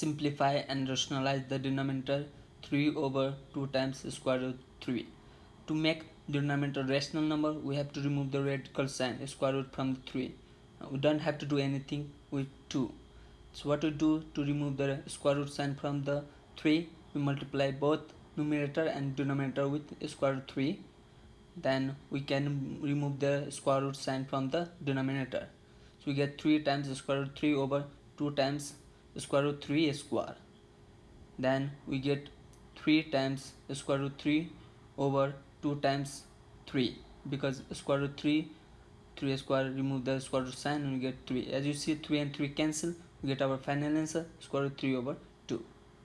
simplify and rationalize the denominator 3 over 2 times square root 3. To make denominator rational number, we have to remove the radical sign square root from the 3. We don't have to do anything with 2. So what we do to remove the square root sign from the 3, we multiply both numerator and denominator with square root 3. Then we can remove the square root sign from the denominator. So we get 3 times square root 3 over 2 times square root 3 square. Then we get 3 times square root 3 over 2 times 3 because square root 3 3 square remove the square root sign and we get 3 as you see 3 and 3 cancel we get our final answer square root 3 over